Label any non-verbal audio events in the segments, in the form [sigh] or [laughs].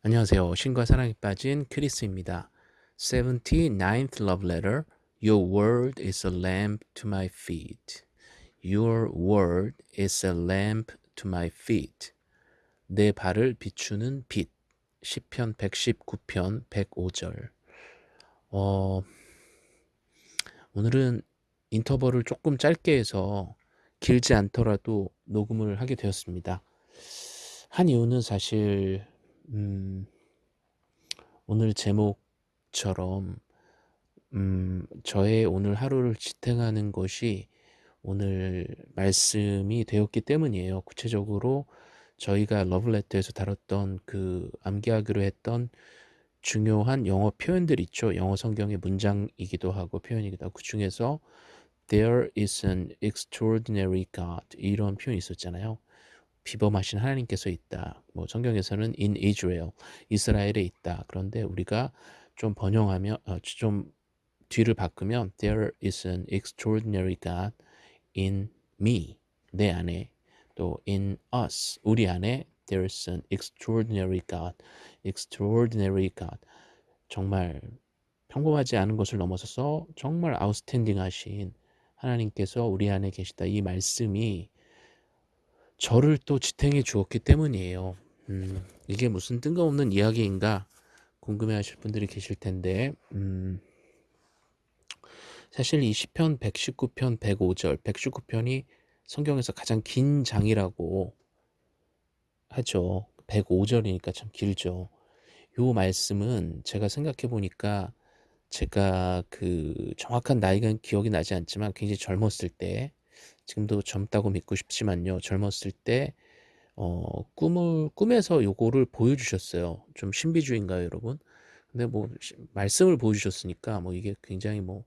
안녕하세요. 신과 사랑에 빠진 크리스입니다. 79th love letter. Your word is a lamp to my feet. Your word is a lamp to my feet. 내 발을 비추는 빛. 시편 119편 105절. 어, 오늘은 인터벌을 조금 짧게 해서 길지 않더라도 녹음을 하게 되었습니다. 한 이유는 사실 음, 오늘 제목처럼 음, 저의 오늘 하루를 지탱하는 것이 오늘 말씀이 되었기 때문이에요. 구체적으로 저희가 러블레터에서 다뤘던 그 암기하기로 했던 중요한 영어 표현들 있죠. 영어 성경의 문장이기도 하고 표현이기도 하고 그 중에서 There is an extraordinary God 이런 표현이 있었잖아요. 비범하신 하나님께서 있다. 뭐 성경에서는 in Israel, 이스라엘에 있다. 그런데 우리가 좀 번영하면 어, 좀 뒤를 바꾸면 there is an extraordinary God in me, 내 안에 또 in us, 우리 안에 there is an extraordinary God, extraordinary God. 정말 평범하지 않은 것을 넘어서서 정말 아웃스탠딩 하신 하나님께서 우리 안에 계시다. 이 말씀이 저를 또 지탱해 주었기 때문이에요. 음, 이게 무슨 뜬금없는 이야기인가 궁금해 하실 분들이 계실 텐데, 음, 사실 이 시편 119편 105절, 119편이 성경에서 가장 긴 장이라고 하죠. 105절이니까 참 길죠. 요 말씀은 제가 생각해 보니까 제가 그 정확한 나이가 기억이 나지 않지만 굉장히 젊었을 때 지금도 젊다고 믿고 싶지만요. 젊었을 때 어, 꿈을 꿈에서 요거를 보여주셨어요. 좀 신비주의인가요, 여러분? 근데 뭐 말씀을 보여주셨으니까 뭐 이게 굉장히 뭐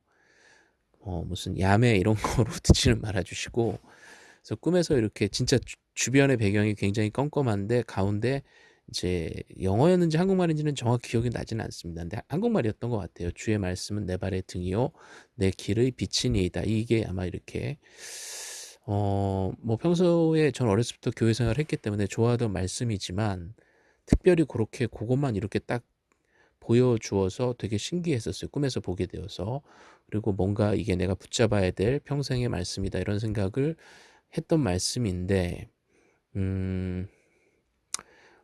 어, 무슨 야매 이런 [laughs] 거로 듣지는 말아주시고 그래서 꿈에서 이렇게 진짜 주, 주변의 배경이 굉장히 껌껌한데 가운데 이제 영어였는지 한국말인지는 정확히 기억이 나지는 않습니다. 근데 한국말이었던 것 같아요. 주의 말씀은 내 발의 등이요, 내 길의 빛이니이다. 이게 아마 이렇게 어, 뭐 평소에 전 어렸을 때부터 교회 생활을 했기 때문에 좋아하던 말씀이지만 특별히 그렇게 그것만 이렇게 딱 보여주어서 되게 신기했었어요. 꿈에서 보게 되어서. 그리고 뭔가 이게 내가 붙잡아야 될 평생의 말씀이다 이런 생각을 했던 말씀인데 음,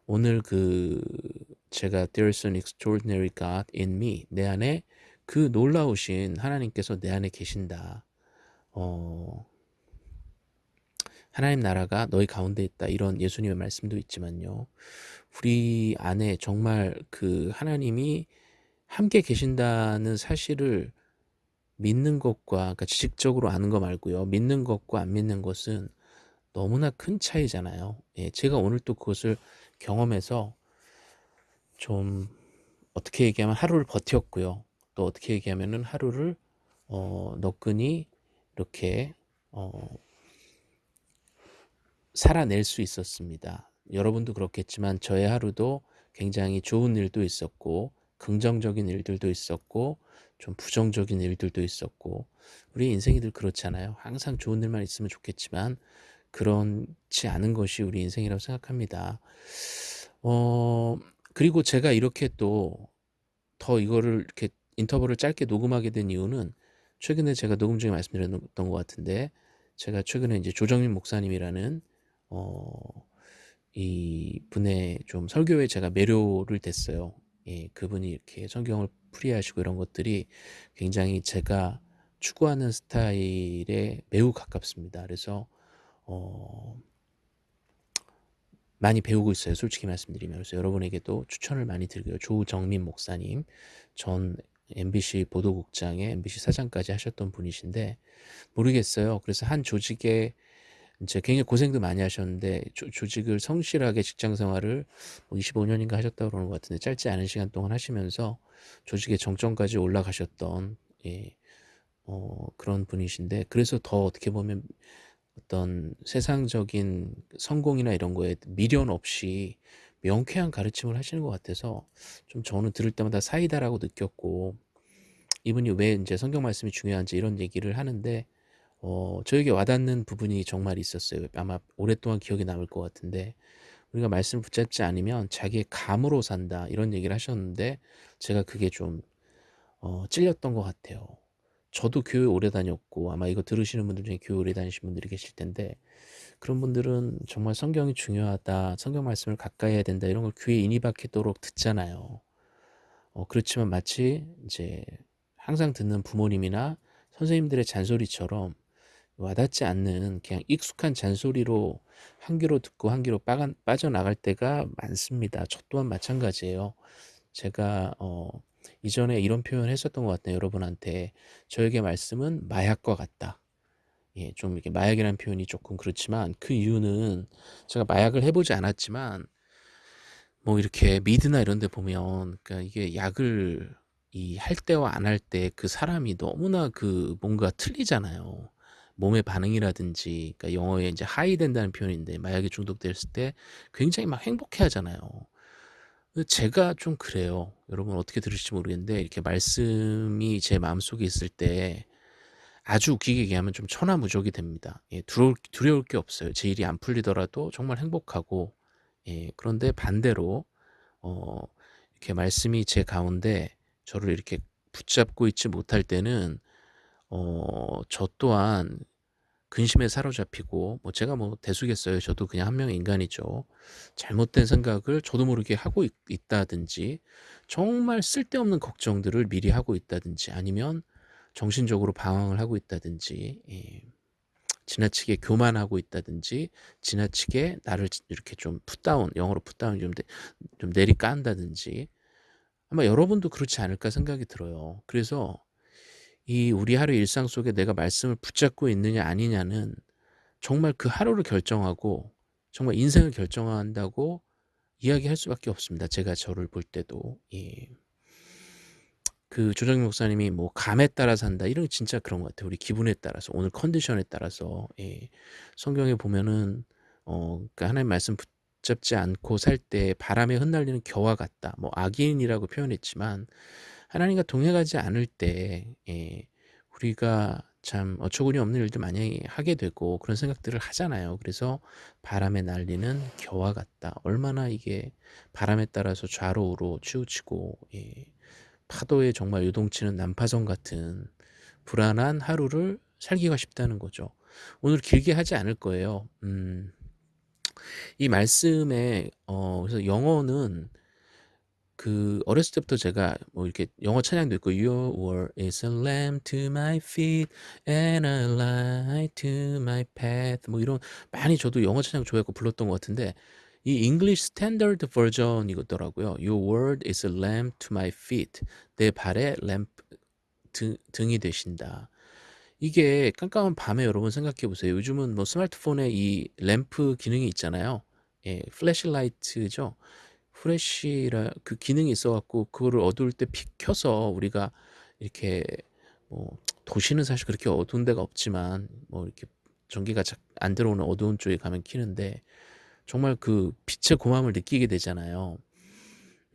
오늘 그 제가 There's an extraordinary God in me 내 안에 그 놀라우신 하나님께서 내 안에 계신다. 어, 하나님 나라가 너희 가운데 있다. 이런 예수님의 말씀도 있지만요. 우리 안에 정말 그 하나님이 함께 계신다는 사실을 믿는 것과 그러니까 지식적으로 아는 거 말고요. 믿는 것과 안 믿는 것은 너무나 큰 차이잖아요. 예, 제가 오늘 또 그것을 경험해서 좀 어떻게 얘기하면 하루를 버텼고요. 또 어떻게 얘기하면은 하루를 어, 너끈히 이렇게 어, 살아낼 수 있었습니다. 여러분도 그렇겠지만 저의 하루도 굉장히 좋은 일도 있었고 긍정적인 일들도 있었고 좀 부정적인 일들도 있었고 우리 인생이 늘 그렇잖아요. 항상 좋은 일만 있으면 좋겠지만 그렇지 않은 것이 우리 인생이라고 생각합니다. 어 그리고 제가 이렇게 또 더 이거를 이렇게 인터뷰를 짧게 녹음하게 된 이유는 최근에 제가 녹음 중에 말씀드렸던 것 같은데 제가 최근에 이제 조정민 목사님이라는 어, 이 분의 좀 설교에 제가 매료를 됐어요. 예, 그분이 이렇게 성경을 풀이하시고 이런 것들이 굉장히 제가 추구하는 스타일에 매우 가깝습니다. 그래서 어, 많이 배우고 있어요. 솔직히 말씀드리면 그래서 여러분에게도 추천을 많이 드리고요. 조정민 목사님 전 MBC 보도국장에 MBC 사장까지 하셨던 분이신데 모르겠어요. 그래서 한 조직에 이제 굉장히 고생도 많이 하셨는데 조, 조직을 성실하게 직장 생활을 뭐 25년인가 하셨다고 그러는 것 같은데 짧지 않은 시간 동안 하시면서 조직의 정점까지 올라가셨던 예, 어, 그런 분이신데 그래서 더 어떻게 보면 어떤 세상적인 성공이나 이런 거에 미련 없이 명쾌한 가르침을 하시는 것 같아서 좀 저는 들을 때마다 사이다라고 느꼈고 이분이 왜 이제 성경 말씀이 중요한지 이런 얘기를 하는데 어, 저에게 와닿는 부분이 정말 있었어요. 아마 오랫동안 기억에 남을 것 같은데 우리가 말씀을 붙잡지 않으면 자기의 감으로 산다 이런 얘기를 하셨는데 제가 그게 좀 어 찔렸던 것 같아요. 저도 교회 오래 다녔고 아마 이거 들으시는 분들 중에 교회 오래 다니신 분들이 계실 텐데 그런 분들은 정말 성경이 중요하다. 성경 말씀을 가까이 해야 된다. 이런 걸 귀에 인이 박히도록 듣잖아요. 어 그렇지만 마치 이제 항상 듣는 부모님이나 선생님들의 잔소리처럼 와닿지 않는 그냥 익숙한 잔소리로 한 귀로 듣고 한 귀로 빠져나갈 때가 많습니다. 저 또한 마찬가지예요. 제가 어 이전에 이런 표현을 했었던 것 같아요, 여러분한테. "저에게 말씀은 마약과 같다." 예 좀 이렇게 마약이라는 표현이 쪼끔 그렇지만 그 이유는 제가 마약을 해 보지 않았지만 뭐 이렇게 미드나 이런 데 보면 그러니까 이게 약을 이 할 때와 안 할 때 그 사람이 너무나 그 뭔가 틀리잖아요. 몸의 반응이라든지 그러니까 영어에 인제 하이 된다는 표현인데 마약에 중독됐을 때 굉장히 막 행복해 하잖아요. 그 제가 좀 그래요. 여러분 어떻게 들으실지 모르겠는데 이렇게 말씀이 제 마음속에 있을 때 아주 웃기게 얘기하면 좀 천하무적이 됩니다. 예 두려울 두려울 게 없어요. 제 일이 안 풀리더라도 정말 행복하고 예 그런데 반대로 어 이렇게 말씀이 제 가운데 저를 이렇게 붙잡고 있지 못할 때는 어 저 또한 근심에 사로잡히고 뭐 제가 뭐 대수겠어요. 저도 그냥 한 명의 인간이죠. 잘못된 생각을 저도 모르게 하고 있 있다든지 정말 쓸데없는 걱정들을 미리 하고 있다든지 아니면 정신적으로 방황을 하고 있다든지 예 지나치게 교만하고 있다든지 지나치게 나를 지 이렇게 좀 down 영어로 down 좀내 좀 내리깐다든지 아마 여러분도 그렇지 않을까 생각이 들어요. 그래서 이 우리 하루 일상 속에 내가 말씀을 붙잡고 있느냐 아니냐는 정말 그 하루를 결정하고 정말 인생을 결정한다고 이야기할 수밖에 없습니다, 제가 저를 볼 때도. 예. 그 조정익 목사님이 뭐 "감에 따라 산다." 이런 게 진짜 그런 것 같아요. 우리 기분에 따라서 오늘 컨디션에 따라서 예 성경에 보면은 어 그러니까 하나님 말씀 붙잡지 않고 살 때 바람에 흩날리는 겨와 같다. 뭐 악인이라고 표현했지만 하나님과 동행하지 않을 때 예 우리가 참 어처구니 없는 일들 많이 하게 되고 그런 생각들을 하잖아요. 그래서 "바람에 날리는 겨와 같다." 얼마나 이게 바람에 따라서 좌로 우로 치우치고 예 파도에 정말 요동치는 난파선 같은 불안한 하루를 살기가 쉽다는 거죠. 오늘 길게 하지 않을 거예요. 음. 이 말씀에 어 그래서 영어는 그 어렸을 때부터 제가 뭐 이렇게 영어 찬양도 있고 Your word is a lamp to my feet and a light to my path 뭐 이런 많이 저도 영어 찬양 좋아했고 불렀던 것 같은데 이 English Standard Version이더라고요. Your word is a lamp to my feet. 내 발에 램프 등 등이 되신다. 이게 깜깜한 밤에 여러분 생각해 보세요. 요즘은 뭐 스마트폰에 이 램프 기능이 있잖아요. 예 flashlight죠. flashlight 그 기능이 있어 갖고 그거를 어두울 때 픽 켜서 우리가 이렇게 뭐 도시는 사실 그렇게 어두운 데가 없지만 뭐 이렇게 전기가 잘 안 들어오는 어두운 쪽에 가면 켜는데 정말 그 빛의 고마움을 느끼게 되잖아요.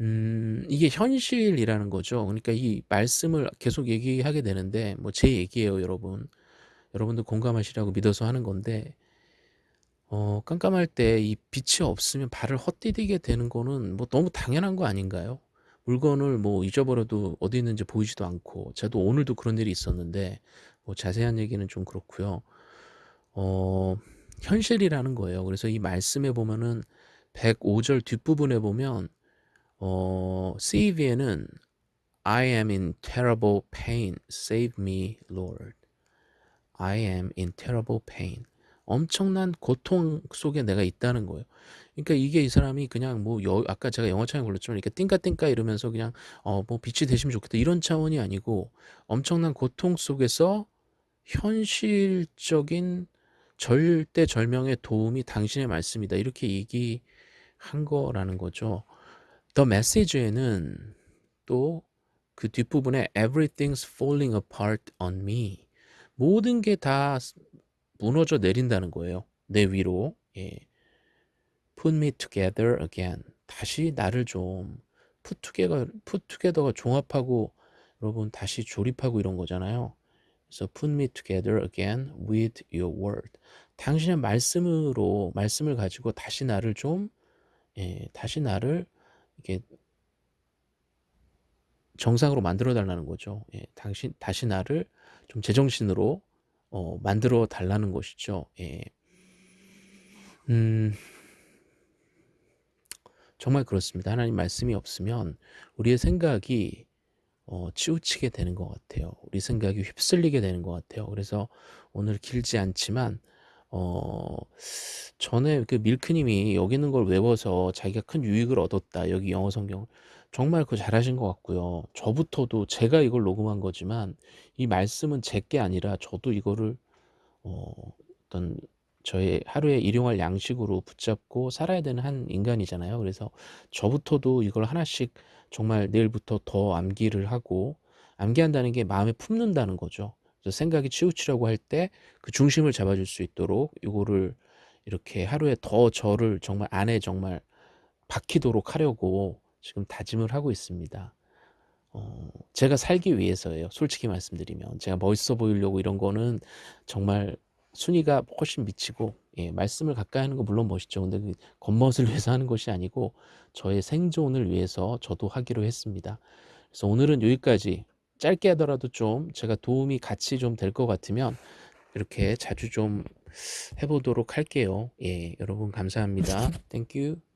음 이게 현실이라는 거죠. 그러니까 이 말씀을 계속 얘기하게 되는데 뭐 제 얘기예요, 여러분. 여러분도 공감하시라고 믿어서 하는 건데 어 깜깜할 때 이 빛이 없으면 발을 헛디디게 되는 거는 뭐 너무 당연한 거 아닌가요? 물건을 뭐 잊어버려도 어디 있는지 보이지도 않고 저도 오늘도 그런 일이 있었는데 뭐 자세한 얘기는 좀 그렇고요. 어 현실이라는 거예요. 그래서 이 말씀에 보면은 105절 뒷부분에 보면 어 CEV에는 "I am in terrible pain. Save me, Lord. I am in terrible pain." 엄청난 고통 속에 내가 있다는 거예요. 그러니까 이게 이 사람이 그냥 뭐 여 아까 제가 영어 찬양 불렀지만 이렇게 띵까 띵까 이러면서 그냥 어 뭐 '빛이 되시면 좋겠다.' 이런 차원이 아니고 엄청난 고통 속에서 현실적인 절대 절명의 도움이 당신의 말씀이다. 이렇게 얘기한 거라는 거죠. 더 메시지에는 또 그 뒷부분에 "Everything's falling apart on me." 모든 게 다 무너져 내린다는 거예요, 내 위로. 예. "Put me together again." 다시 나를 좀 put together put together가 종합하고 여러분 다시 조립하고 이런 거잖아요. 그래서 "Put me together again with your word." 당신의 말씀으로 말씀을 가지고 다시 나를 좀 예 다시 나를 이렇게 정상으로 만들어 달라는 거죠. 예 당신 다시 나를 좀 제정신으로 어 만들어 달라는 것이죠. 예. 음. 정말 그렇습니다. 하나님 말씀이 없으면 우리의 생각이 어 치우치게 되는 것 같아요. 우리 생각이 휩쓸리게 되는 것 같아요. 그래서 오늘 길지 않지만 어 전에 그 밀크 님이 여기 있는 걸 외워서 자기가 큰 유익을 얻었다. 여기 영어 성경을. 정말 그거 잘하신 것 같고요. 저부터도 제가 이걸 녹음한 거지만 이 말씀은 제 게 아니라 저도 이거를 어 어떤 저의 하루에 일용할 양식으로 붙잡고 살아야 되는 한 인간이잖아요. 그래서 저부터도 이걸 하나씩 정말 내일부터 더 암기를 하고 암기한다는 게 마음에 품는다는 거죠. 그래서 생각이 치우치려고 할 때 그 중심을 잡아줄 수 있도록 요거를 이렇게 하루에 더 저를 정말 안에 정말 박히도록 하려고 지금 다짐을 하고 있습니다. 어 제가 살기 위해서예요. 솔직히 말씀드리면. 제가 멋있어 보이려고 이런 거는 정말 순위가 훨씬 미치고 예 말씀을 가까이 하는 거 물론 멋있죠. 근데 그 겉멋을 [laughs] 위해서 하는 것이 아니고 저의 생존을 위해서 저도 하기로 했습니다. 그래서 오늘은 여기까지 짧게 하더라도 좀 제가 도움이 같이 좀 될 것 같으면 이렇게 자주 좀 해 보도록 할게요. 예 여러분 감사합니다. [laughs] Thank you.